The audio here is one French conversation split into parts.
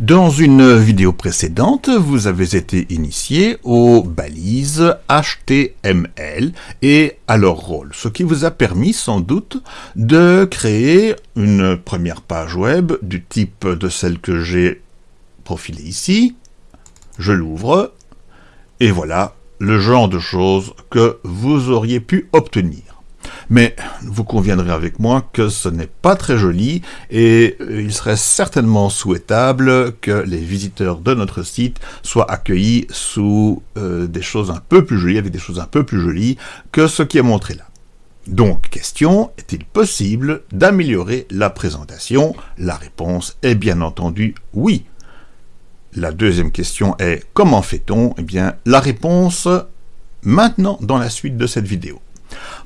Dans une vidéo précédente, vous avez été initié aux balises HTML et à leur rôle, ce qui vous a permis sans doute de créer une première page web du type de celle que j'ai profilée ici. Je l'ouvre et voilà le genre de choses que vous auriez pu obtenir. Mais vous conviendrez avec moi que ce n'est pas très joli et euh, il serait certainement souhaitable que les visiteurs de notre site soient accueillis sous euh, des choses un peu plus jolies, avec des choses un peu plus jolies que ce qui est montré là. Donc, question, est-il possible d'améliorer la présentation? La réponse est bien entendu oui. La deuxième question est comment fait-on? Eh bien, la réponse maintenant dans la suite de cette vidéo.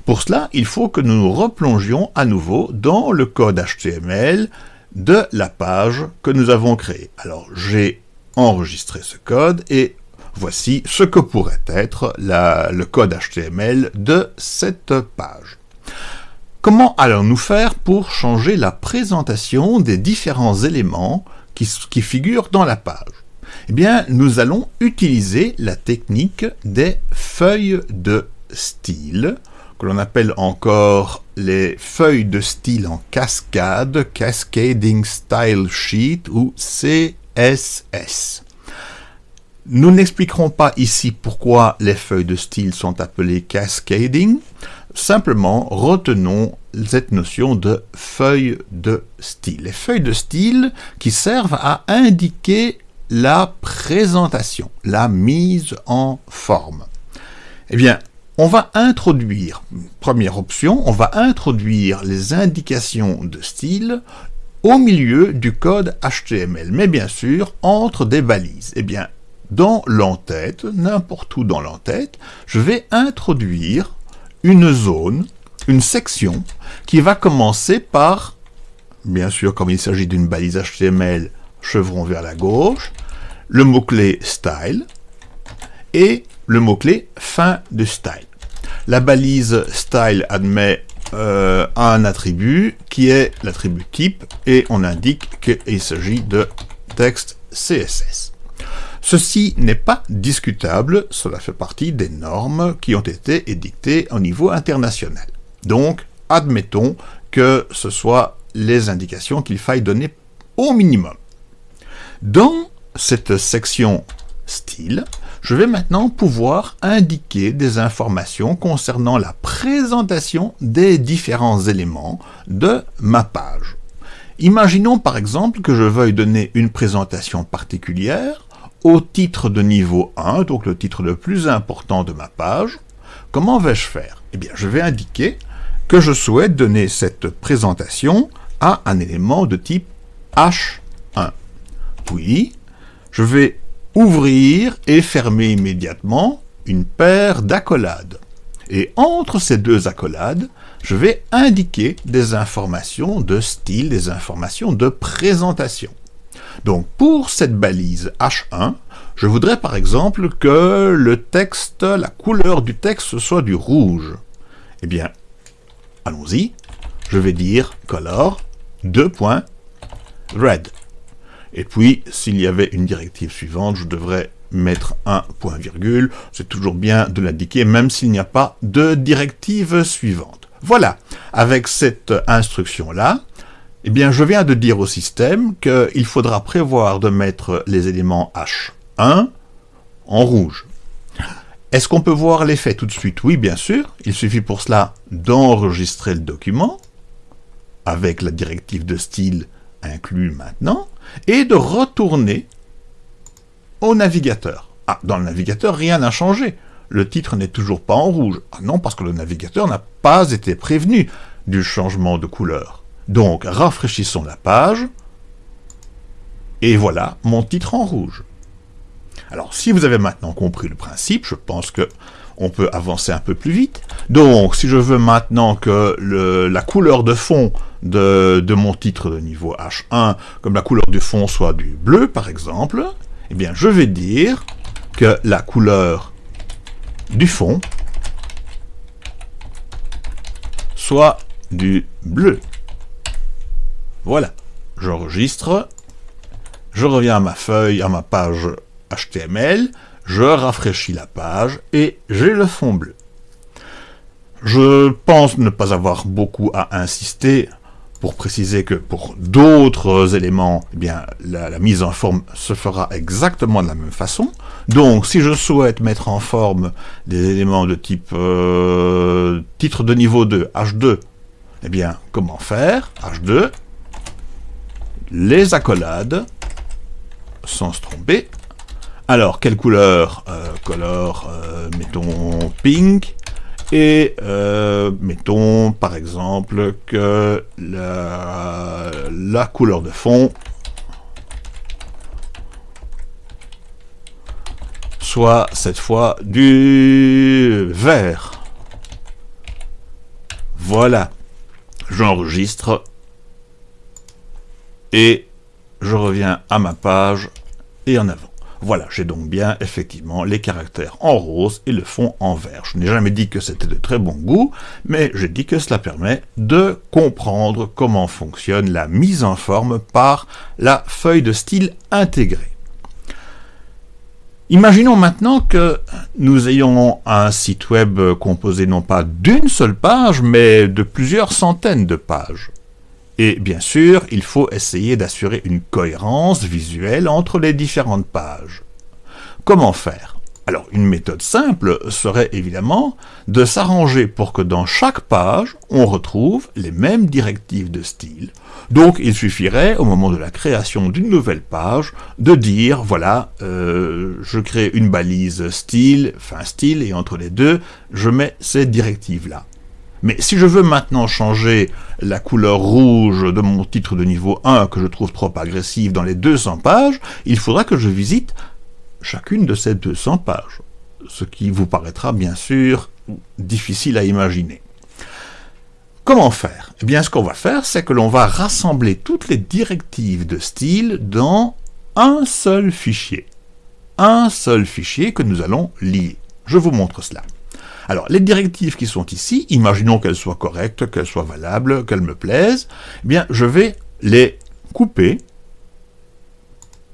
Pour cela, il faut que nous nous replongions à nouveau dans le code HTML de la page que nous avons créée. Alors, j'ai enregistré ce code et voici ce que pourrait être le code HTML de cette page. Comment allons-nous faire pour changer la présentation des différents éléments qui, qui figurent dans la page? Eh bien, nous allons utiliser la technique des feuilles de style que l'on appelle encore les feuilles de style en cascade, Cascading Style Sheet ou CSS. Nous n'expliquerons pas ici pourquoi les feuilles de style sont appelées cascading, simplement retenons cette notion de feuilles de style. Les feuilles de style qui servent à indiquer la présentation, la mise en forme. Eh bien, on va introduire, première option, on va introduire les indications de style au milieu du code HTML, mais bien sûr entre des balises. Eh bien, dans l'entête, n'importe où dans l'entête, je vais introduire une zone, une section, qui va commencer par, bien sûr, comme il s'agit d'une balise HTML, chevron vers la gauche, le mot-clé style, et le mot-clé fin de style. La balise style admet euh, un attribut qui est l'attribut type et on indique qu'il s'agit de texte CSS. Ceci n'est pas discutable, cela fait partie des normes qui ont été édictées au niveau international. Donc, admettons que ce soit les indications qu'il faille donner au minimum. Dans cette section style, je vais maintenant pouvoir indiquer des informations concernant la présentation des différents éléments de ma page. Imaginons par exemple que je veuille donner une présentation particulière au titre de niveau 1, donc le titre le plus important de ma page. Comment vais-je faire? Eh bien, je vais indiquer que je souhaite donner cette présentation à un élément de type H1. Puis, je vais ouvrir et fermer immédiatement une paire d'accolades. Et entre ces deux accolades, je vais indiquer des informations de style, des informations de présentation. Donc pour cette balise H1, je voudrais par exemple que le texte, la couleur du texte soit du rouge. Eh bien, allons-y, je vais dire color 2.red. Et puis, s'il y avait une directive suivante, je devrais mettre un point virgule. C'est toujours bien de l'indiquer, même s'il n'y a pas de directive suivante. Voilà, avec cette instruction-là, eh bien, je viens de dire au système qu'il faudra prévoir de mettre les éléments H1 en rouge. Est-ce qu'on peut voir l'effet tout de suite? Oui, bien sûr. Il suffit pour cela d'enregistrer le document avec la directive de style inclus maintenant, et de retourner au navigateur. Ah, dans le navigateur, rien n'a changé. Le titre n'est toujours pas en rouge. Ah non, parce que le navigateur n'a pas été prévenu du changement de couleur. Donc, rafraîchissons la page, et voilà mon titre en rouge. Alors, si vous avez maintenant compris le principe, je pense que on peut avancer un peu plus vite. Donc, si je veux maintenant que la couleur de fond de, mon titre de niveau H1, comme la couleur du fond soit du bleu, par exemple, eh bien, je vais dire que la couleur du fond soit du bleu. Voilà, j'enregistre, je reviens à ma feuille, à ma page HTML, je rafraîchis la page et j'ai le fond bleu. Je pense ne pas avoir beaucoup à insister pour préciser que pour d'autres éléments, eh bien, la, mise en forme se fera exactement de la même façon. Donc, si je souhaite mettre en forme des éléments de type euh, titre de niveau 2, H2, eh bien, comment faire? H2, les accolades, sans se tromper. Alors, quelle couleur euh, Couleur, euh, mettons, pink, et euh, mettons par exemple que la, couleur de fond soit cette fois du vert. Voilà, j'enregistre et je reviens à ma page et en avant. Voilà, j'ai donc bien effectivement les caractères en rose et le fond en vert. Je n'ai jamais dit que c'était de très bon goût, mais j'ai dit que cela permet de comprendre comment fonctionne la mise en forme par la feuille de style intégrée. Imaginons maintenant que nous ayons un site web composé non pas d'une seule page, mais de plusieurs centaines de pages. Et bien sûr, il faut essayer d'assurer une cohérence visuelle entre les différentes pages. Comment faire? Alors, une méthode simple serait évidemment de s'arranger pour que dans chaque page, on retrouve les mêmes directives de style. Donc, il suffirait, au moment de la création d'une nouvelle page, de dire, voilà, euh, je crée une balise style, fin style, et entre les deux, je mets ces directives-là. Mais si je veux maintenant changer la couleur rouge de mon titre de niveau 1 que je trouve trop agressive dans les 200 pages, il faudra que je visite chacune de ces 200 pages, ce qui vous paraîtra bien sûr difficile à imaginer. Comment faire? Eh bien, ce qu'on va faire, c'est que l'on va rassembler toutes les directives de style dans un seul fichier. Un seul fichier que nous allons lier. Je vous montre cela. Alors, les directives qui sont ici, imaginons qu'elles soient correctes, qu'elles soient valables, qu'elles me plaisent, eh bien, je vais les couper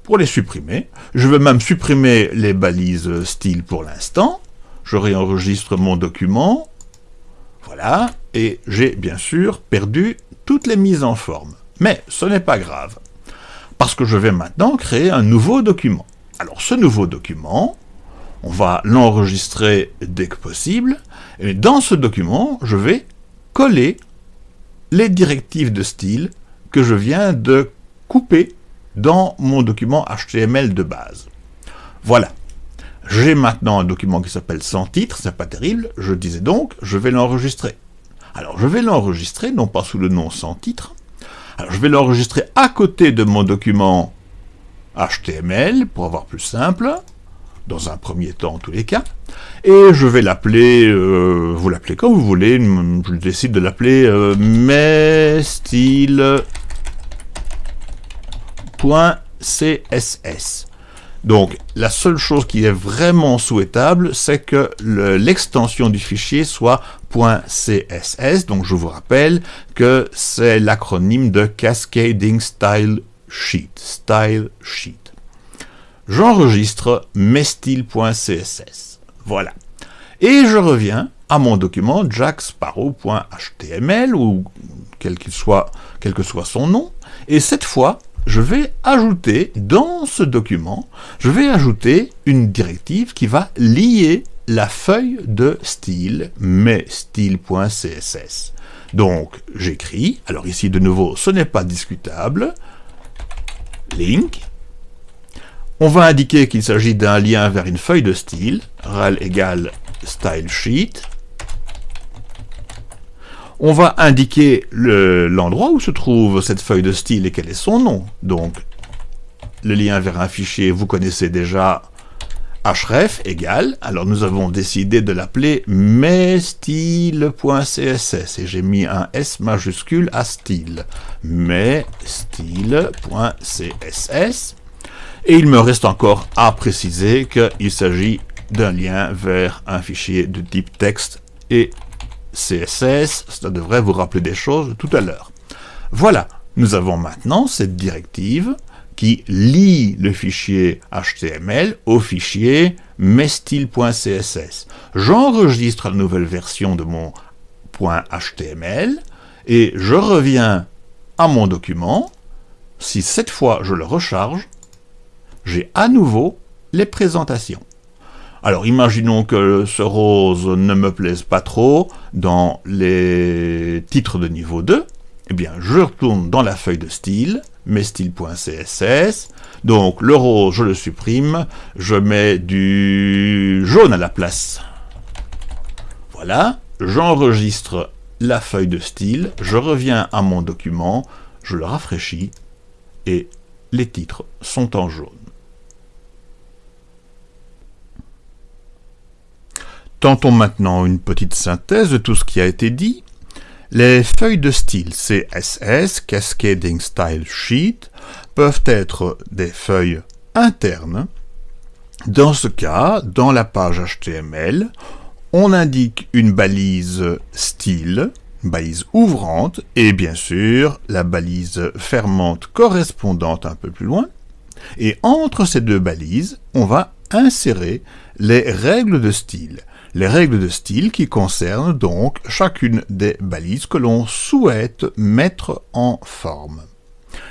pour les supprimer. Je vais même supprimer les balises style pour l'instant. Je réenregistre mon document. Voilà. Et j'ai bien sûr perdu toutes les mises en forme. Mais ce n'est pas grave. Parce que je vais maintenant créer un nouveau document. Alors ce nouveau document, on va l'enregistrer dès que possible, et dans ce document, je vais coller les directives de style que je viens de couper dans mon document HTML de base. Voilà. J'ai maintenant un document qui s'appelle sans titre, c'est pas terrible, je disais donc, je vais l'enregistrer. Alors je vais l'enregistrer, non pas sous le nom sans titre, je vais l'enregistrer à côté de mon document HTML, pour avoir plus simple, dans un premier temps en tous les cas, et je vais l'appeler, euh, vous l'appelez comme vous voulez, je décide de l'appeler euh. Donc, la seule chose qui est vraiment souhaitable, c'est que l'extension du fichier soit .css. Donc, je vous rappelle que c'est l'acronyme de Cascading Style Sheet. Style Sheet j'enregistre messtyle.css. Voilà. Et je reviens à mon document jacksparrow.html ou quel que soit son nom. Et cette fois, je vais ajouter dans ce document, je vais ajouter une directive qui va lier la feuille de style messtyle.css. Donc, j'écris, alors ici de nouveau, ce n'est pas discutable, link, on va indiquer qu'il s'agit d'un lien vers une feuille de style, rel égale style sheet. On va indiquer l'endroit où se trouve cette feuille de style et quel est son nom. Donc, le lien vers un fichier, vous connaissez déjà href égale, alors nous avons décidé de l'appeler messtyle.css et j'ai mis un S majuscule à style. messtyle.css et il me reste encore à préciser qu'il s'agit d'un lien vers un fichier de type texte et CSS. Ça devrait vous rappeler des choses tout à l'heure. Voilà, nous avons maintenant cette directive qui lie le fichier HTML au fichier messtyle.css. J'enregistre la nouvelle version de mon .html et je reviens à mon document. Si cette fois je le recharge, j'ai à nouveau les présentations. Alors imaginons que ce rose ne me plaise pas trop dans les titres de niveau 2. Eh bien, je retourne dans la feuille de style, messtyle.css. Donc le rose, je le supprime. Je mets du jaune à la place. Voilà, j'enregistre la feuille de style, je reviens à mon document, je le rafraîchis et les titres sont en jaune. Tentons maintenant une petite synthèse de tout ce qui a été dit. Les feuilles de style CSS, Cascading Style Sheet, peuvent être des feuilles internes. Dans ce cas, dans la page HTML, on indique une balise style, balise ouvrante, et bien sûr la balise fermante correspondante un peu plus loin. Et entre ces deux balises, on va insérer les règles de style les règles de style qui concernent donc chacune des balises que l'on souhaite mettre en forme.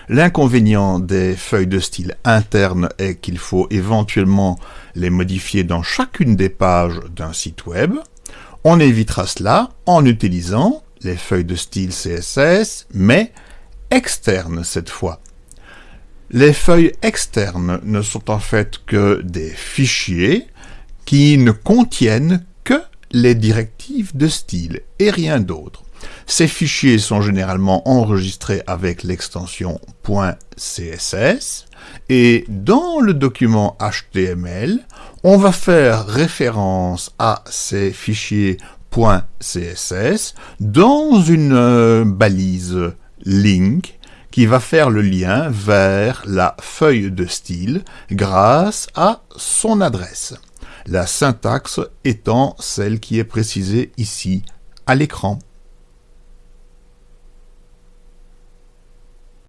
L'inconvénient des feuilles de style internes est qu'il faut éventuellement les modifier dans chacune des pages d'un site web. On évitera cela en utilisant les feuilles de style CSS, mais externes cette fois. Les feuilles externes ne sont en fait que des fichiers qui ne contiennent les directives de style et rien d'autre. Ces fichiers sont généralement enregistrés avec l'extension .css et dans le document HTML, on va faire référence à ces fichiers .css dans une euh, balise link qui va faire le lien vers la feuille de style grâce à son adresse la syntaxe étant celle qui est précisée ici à l'écran.